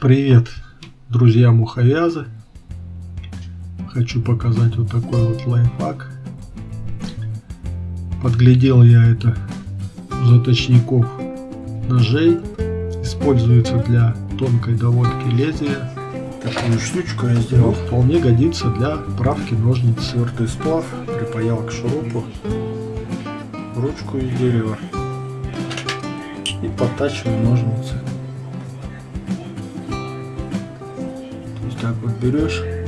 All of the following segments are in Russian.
Привет, друзья муховязы. Хочу показать вот такой вот лайфхак. Подглядел я это заточников ножей. Используется для тонкой доводки лезвия. Такую штучку я сделал. Вполне годится для правки ножниц. Свертый сплав припаял к шурупу ручку из дерева и подтачиваю ножницы. так вот берешь.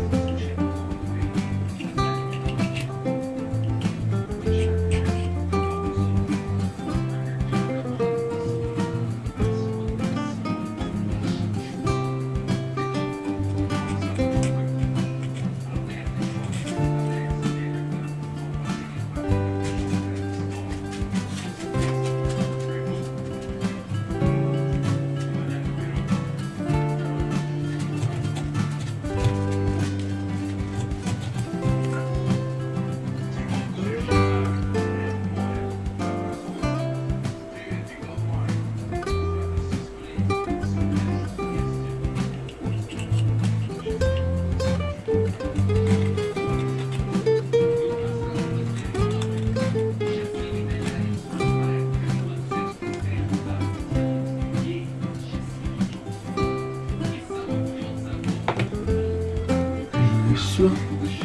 все,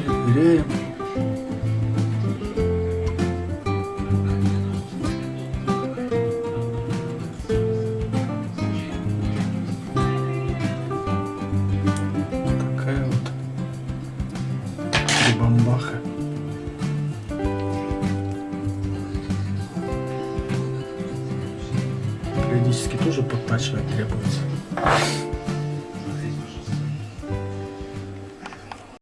ныряем. Такая вот бомбаха. Периодически тоже подтачивать требуется.